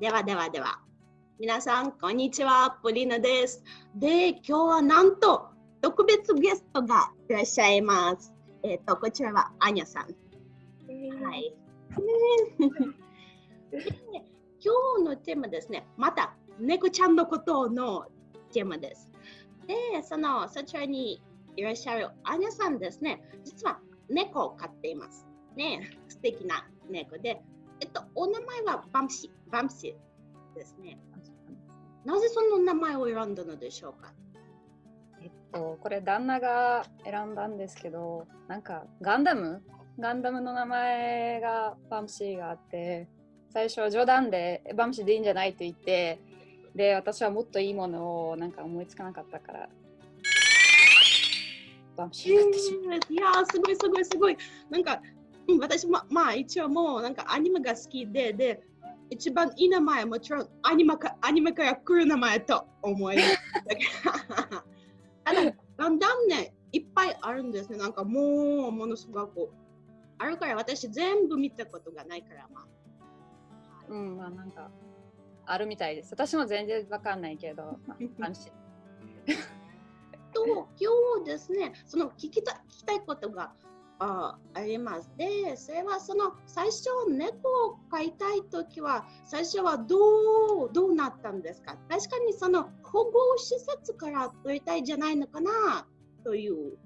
ではではでは。皆さん、こんにちは。ポリーナです。で、今日はなんと特別ゲストがいらっしゃいます。えっ、ー、と、こちらはアニャさん。はい。今日のテーマですね。また、猫ちゃんのことのテーマです。で、その、そちらにいらっしゃるアニャさんですね。実は猫を飼っています。ね、素敵な猫で、えっと、お名前はバンシ、バンシですね。なぜその名前を選んだのでしょうか？えっと、これ旦那が選んだんですけど、なんかガンダム？ガンダムの名前がバンシーがあって、最初は冗談でバンシーでいいんじゃないと言って、で、私はもっといいものをなんか思いつかなかったから、バンシーになってしまった。いやすごいすごいすごい。なんか私も、まあ一応もうなんかアニメが好きで、で、一番いい名前はもちろんアニメかアニメから来る名前と思います。ただ、だんだんね、いっぱいあるんですね。なんかもうものすごくあるから私全部見たことがないからまあ。うん、まあなんかあるみたいです。私も全然わかんないけど、まあ、安心。と今日ですね、その聞きた聞きたいことがああります。で、それはその最初猫を飼いたいときは最初はどうどうなったんですか？確かにその保護施設から取りたいじゃないのかな？という。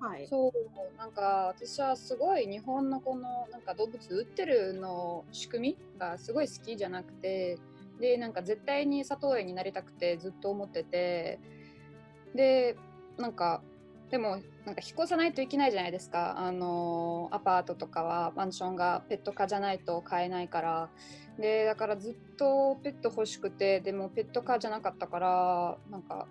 はい、そうなんか私はすごい日本のこのなんか動物売ってるの仕組みがすごい好きじゃなくてでなんか絶対に里親になりたくてずっと思っててでなんかでもなんか引っ越さないといけないじゃないですか。あのアパートとかはマンションがペット科じゃないと買えないから。でだからずっとペット欲しくてでもペット科じゃなかったからなんか、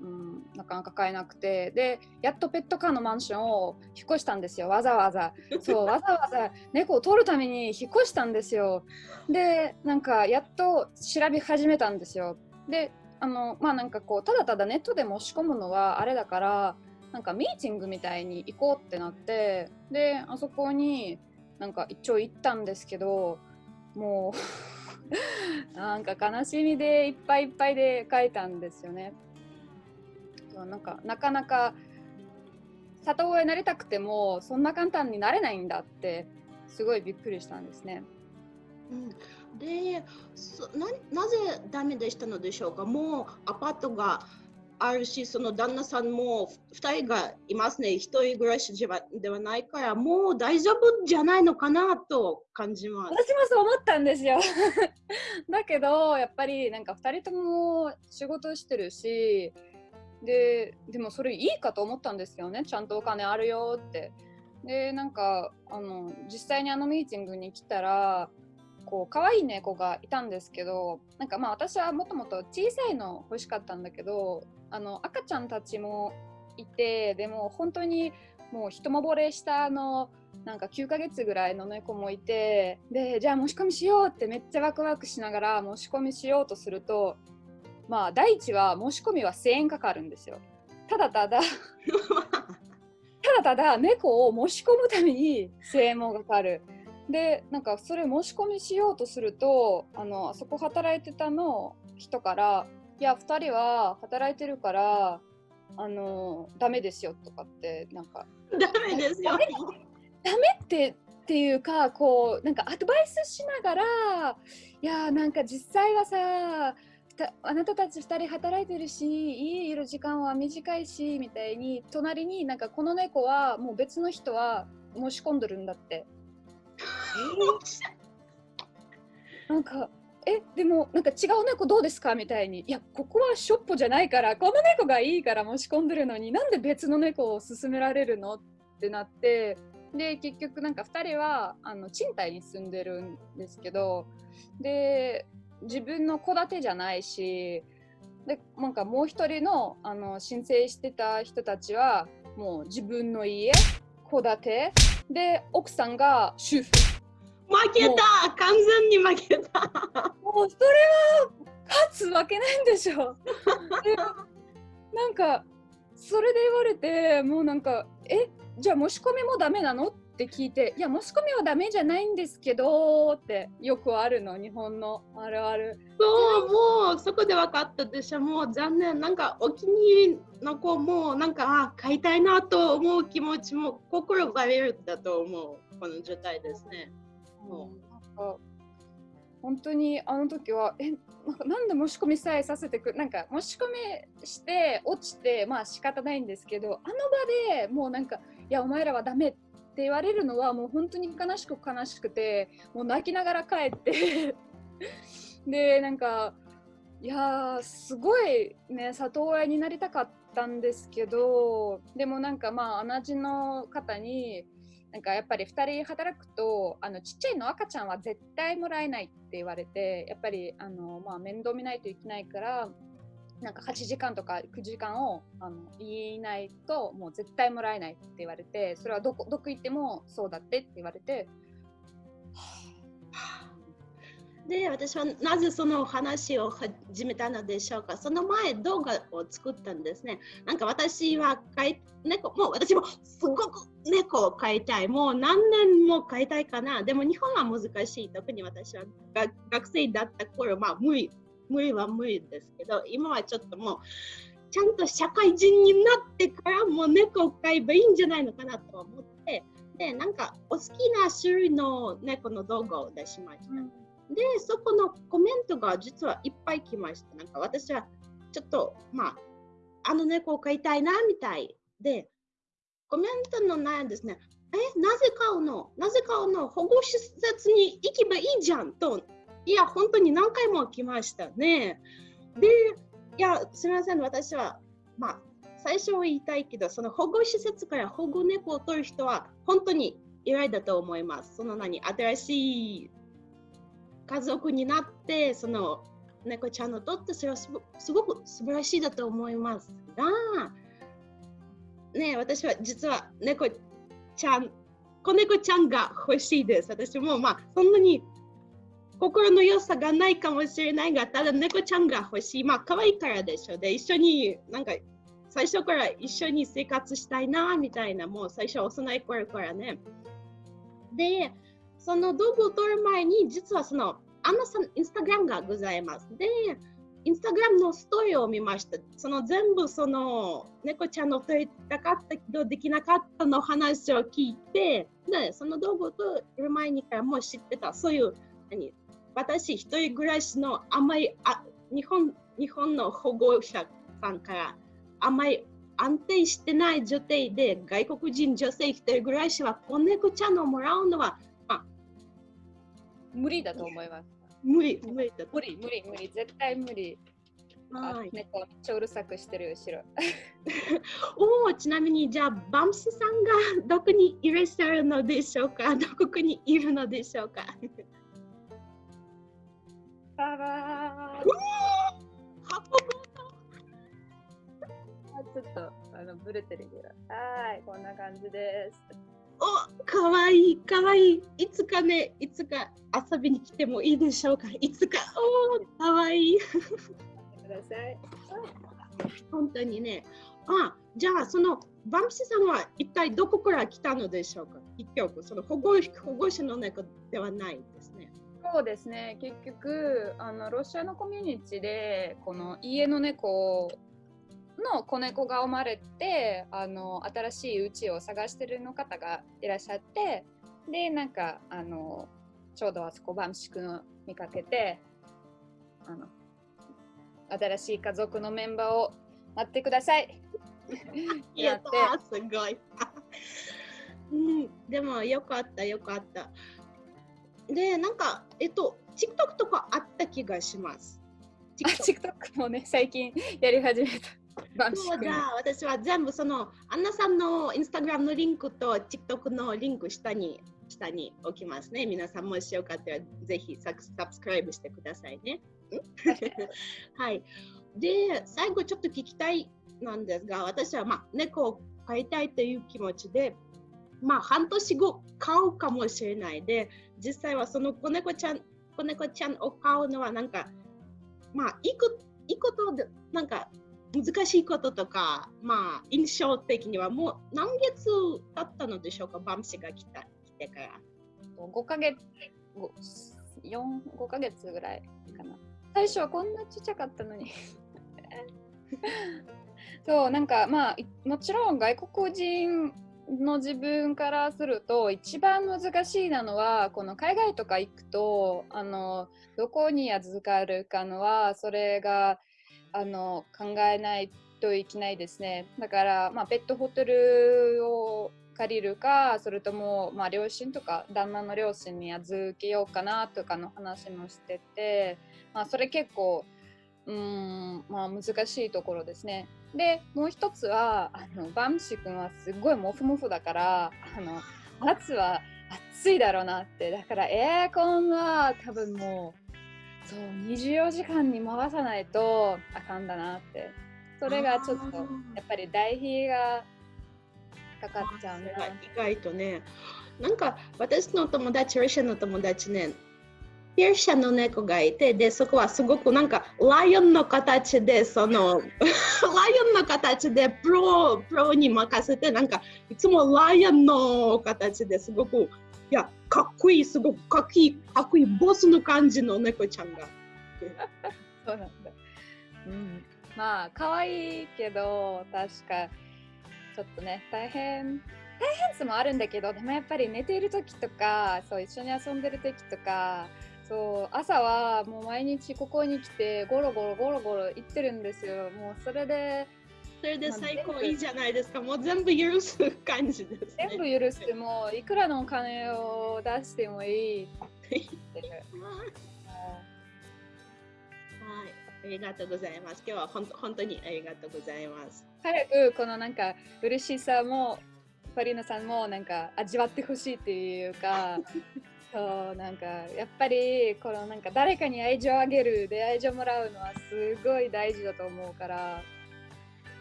うん、なかなか買えなくて。でやっとペット科のマンションを引っ越したんですよ。わざわざ。そうわざわざ猫を取るために引っ越したんですよ。でなんかやっと調べ始めたんですよ。であのまあなんかこうただただネットで申し込むのはあれだからなんかミーティングみたいに行こうってなってであそこになんか一応行ったんですけどもう なんか悲しみでいっぱいいっぱいで書いたんですよね。なんかなかなか里親になりたくてもそんな簡単になれないんだってすごいびっくりしたんですね。うん、でななぜダメでしたのでしょうか？もうアパートがあるし、その旦那さんも2人がいますね。一人暮らしではないから、もう大丈夫じゃないのかなと感じます。私もそう思ったんですよ。だけど、やっぱりなんか2人とも仕事してるし、で、でもそれいいかと思ったんですよね。ちゃんとお金あるよって。で、なんか、あの、実際にあのミーティングに来たら、こう可愛い猫がいたんですけどなんかまあ私はもともと小さいの欲しかったんだけどあの赤ちゃんたちもいてでも本当にもう一目惚れしたあのなんか9ヶ月ぐらいの猫もいてでじゃあ申し込みしようってめっちゃワクワクしながら申し込みしようとするとまあ第一は申し込みは1000円かかるんですよ。ただただ ただただ猫を申し込むために1000円もかかる。でなんかそれ申し込みしようとするとあのあそこ働いてたの人からいや2人は働いてるからあのダメですよとかってなんか。ダメですよ。ダメ？ってっていうかこうなんかアドバイスしながらいやなんか実際はさあなたたち2人働いてるし家いる時間は短いしみたいに隣になんかこの猫はもう別の人は申し込んでるんだって。えー、なんかえでもなんか違う猫どうですかみたいにいやここはショッポじゃないからこの猫がいいから申し込んでるのになんで別の猫を勧められるのってなってで結局なんか2人はあの賃貸に住んでるんですけどで自分の戸建てじゃないしでなんかもう一人のあの申請してた人たちはもう自分の家戸建てで奥さんが主婦。負けた完全に負けた。もうそれは勝つわけないんでしょ。なんかそれで言われてもうなんかえじゃあ申し込みもダメなの？って聞いて、いや、申し込みはダメじゃないんですけどってよくあるの、日本のあるある。そう、もうそこで分かったでしょ、もう残念、なんかお気に入りの子も、なんか、あ、買いたいなと思う気持ちも心がれるだと思う、この状態ですね。もう。なんか本当にあの時は、え、なんかなんで申し込みさえさせてくなんか申し込みして落ちて、まあ仕方ないんですけど、あの場でもうなんか、いや、お前らはダメって言われるのはもう本当に悲しく悲しくて、もう泣きながら帰って で、なんか、いやー、すごいね、里親になりたかったんですけど、でもなんかまあ、同じの方に、なんかやっぱり2人働くとあのちっちゃいの赤ちゃんは絶対もらえないって言われてやっぱりあの、まあ、面倒見ないといけないからなんか8時間とか9時間をあの言いないともう絶対もらえないって言われてそれはどこどこ行ってもそうだってって言われてで、私はなぜその話を始めたのでしょうか？その前、動画を作ったんですね。なんか私は飼い猫、もう私もすごく猫を飼いたい。もう何年も飼いたいかな。でも日本は難しい。特に私は学生だった頃、まあ無理、無理は無理ですけど、今はちょっともう、ちゃんと社会人になってからもう猫を飼えばいいんじゃないのかなと思って、で、なんかお好きな種類の猫の動画を出しました。うんで、そこのコメントが実はいっぱい来ました。なんか私はちょっと、まあ、あの猫を飼いたいなみたいで、コメントの内容ですね、え、なぜ飼うのなぜ飼うの保護施設に行けばいいじゃんと、いや、本当に何回も来ましたね。で、いや、すみません、私は、まあ、最初は言いたいけど、その保護施設から保護猫を取る人は本当に偉いだと思います。その何、新しい家族になってその猫ちゃんのとってそれはすごく素晴らしいだと思いますが、ね、私は実は猫ちゃん子猫ちゃんが欲しいです。私もまあそんなに心の良さがないかもしれないが、ただ猫ちゃんが欲しい。まあ可愛いからでしょ。で、一緒になんか最初から一緒に生活したいなみたいな、もう最初幼い頃からね。で、その道具を取る前に、実はその、アンナさん、インスタグラムがございます。で、インスタグラムのストーリーを見ました。その全部その猫ちゃんの取りたかったけどできなかったの話を聞いて、で、その道具を取る前にからもう知ってた。そういう、何私一人暮らしのあんまりあ日本日本の保護者さんからあんまり安定してない状態で外国人女性一人暮らしは子猫ちゃんをもらうのは無理だと思います。無理、無理だ無理、無理、無理、絶対無理。はい、猫めっちゃうるさくしてる後ろ。おお、ちなみにじゃあバンシさんがどこにいらっしゃるのでしょうか？どこにいるのでしょうか？ババーちょっとあのブレてるぐらい。はい、こんな感じです。おかわいいかわい。いいつかねいつか遊びに来てもいいでしょうか。いつか。おかわい。いください。本当にね。あじゃあそのバンプシさんは一体どこから来たのでしょうか。結局その保護保護者の猫ではないですね。そうですね。結局あのロシアのコミュニティでこの家の猫の子猫が生まれてあの新しい家を探してるの方がいらっしゃってでなんかあのちょうどあそこバンシクの見かけてあの新しい家族のメンバーを待ってください。やったすごい。うん、でもよかったよかった。で、なんか、えっと、TikTok とかあった気がします。TikTok もね、最近やり始めた。そうじゃあ私は全部そのアンナさんのインスタグラムのリンクと TikTok のリンク下に下に置きますね。皆さんもしよかったらぜひサブスクライブしてくださいね。はい。で、最後ちょっと聞きたいなんですが、私はまあ猫を飼いたいという気持ちで、まあ半年後飼うかもしれないで、実際はその子猫ちゃん子猫ちゃんを飼うのはなんか、まあいくいいことでなんか難しいこととか、まあ、印象的にはもう何月経ったのでしょうか、バンシが来た来てから。5ヶ月、4、5ヶ月ぐらいかな。最初はこんなちっちゃかったのに そうなんかまあもちろん外国人の自分からすると一番難しいなのはこの海外とか行くとあのどこに預かるかのはそれがあの考えないといけないですねだから、まあ、ペットホテルを借りるかそれとも、まあ、両親とか旦那の両親に預けようかなとかの話もしてて、まあ、それ結構うんまあ難しいところですね。でもう一つはあのバムシ君はすごいモフモフだからあの夏は暑いだろうなってだからエアコンは多分もうそう24時間に回さないとあかんだなって。それがちょっとやっぱり代費がかかっちゃうね。意外とね。なんか私の友達ロシアの友達ねペルシャの猫がいて、で、そこはすごくなんかライオンの形で、その、ライオンの形でプロ、プロに任せて、なんかいつもライオンの形ですごく、いや、かっこいい、すごくかっこいい、かっこいいボスの感じの猫ちゃんが。そうなんだ。うん。まあ、可愛いけど、確か、ちょっとね、大変。大変さもあるんだけど、でもやっぱり寝ている時とか、そう一緒に遊んでる時とか、そう朝はもう毎日ここに来てゴロゴロゴロゴロ行ってるんですよもうそれでそれで最高いいじゃないですか、もう全部許す感じです、ね、全部許してもいくらのお金を出してもいいはい、ありがとうございます。今日は本当本当にありがとうございます。早くこのなんか嬉しさもファリーナさんもなんか味わってほしいっていうかそうなんかやっぱりこのなんか誰かに愛情あげるで愛情もらうのはすごい大事だと思うから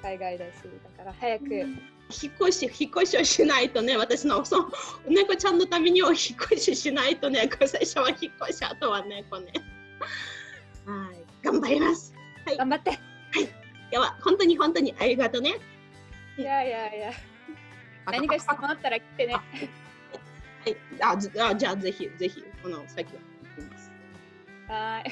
海外だしだから早く、うん、引っ越し引っ越しをしないとね私のその猫ちゃんのためには引っ越ししないとね最初は引っ越しあとは猫ね。はい。頑張ります、はい、頑張って。はい。では本当に本当にありがとうね。いやいやいや。何か質問あったら来てね。はい、あじあじゃあぜひぜひこの先は行きます。はい。